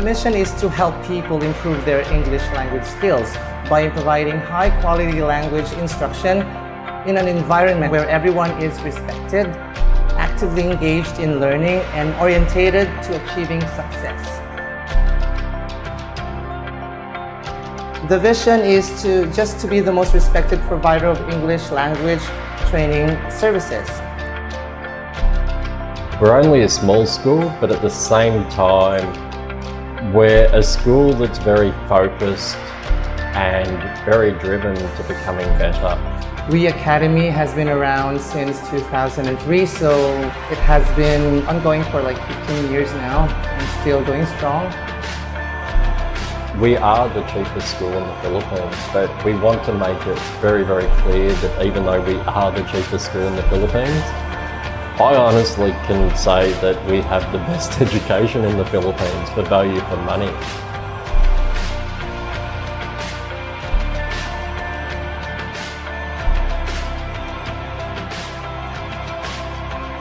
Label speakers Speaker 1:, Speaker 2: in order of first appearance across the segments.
Speaker 1: The mission is to help people improve their English language skills by providing high-quality language instruction in an environment where everyone is respected, actively engaged in learning, and orientated to achieving success. The vision is to just to be the most respected provider of English language training services.
Speaker 2: We're only a small school, but at the same time, we're a school that's very focused and very driven to becoming better.
Speaker 1: We Academy has been around since 2003, so it has been ongoing for like 15 years now and still going strong.
Speaker 2: We are the cheapest school in the Philippines, but we want to make it very, very clear that even though we are the cheapest school in the Philippines, I honestly can say that we have the best education in the Philippines for value for money.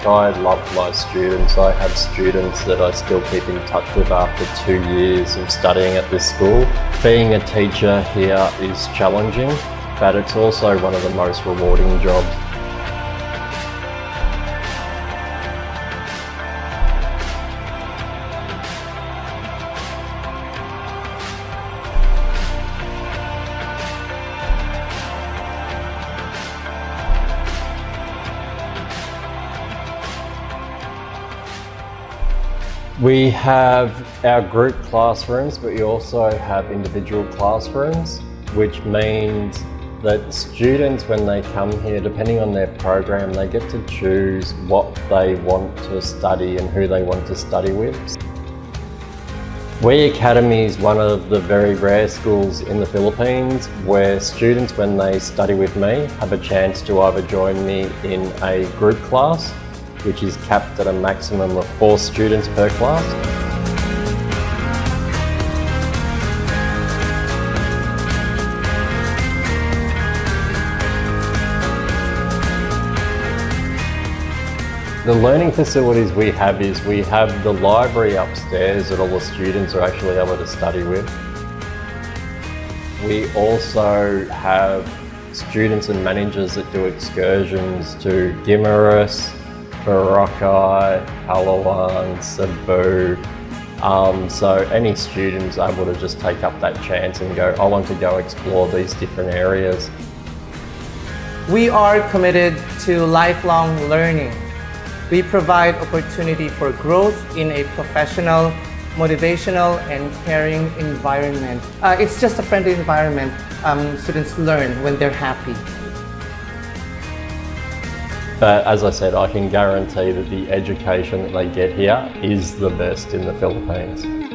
Speaker 2: I love my students. I have students that I still keep in touch with after two years of studying at this school. Being a teacher here is challenging, but it's also one of the most rewarding jobs. We have our group classrooms, but we also have individual classrooms, which means that students, when they come here, depending on their program, they get to choose what they want to study and who they want to study with. We Academy is one of the very rare schools in the Philippines where students, when they study with me, have a chance to either join me in a group class which is capped at a maximum of four students per class. The learning facilities we have is we have the library upstairs that all the students are actually able to study with. We also have students and managers that do excursions to Guimaras, Boracay, Palawan, Cebu. Um, so any student is able to just take up that chance and go, I want to go explore these different areas.
Speaker 1: We are committed to lifelong learning. We provide opportunity for growth in a professional, motivational, and caring environment. Uh, it's just a friendly environment. Um, students learn when they're happy.
Speaker 2: But as I said, I can guarantee that the education that they get here is the best in the Philippines.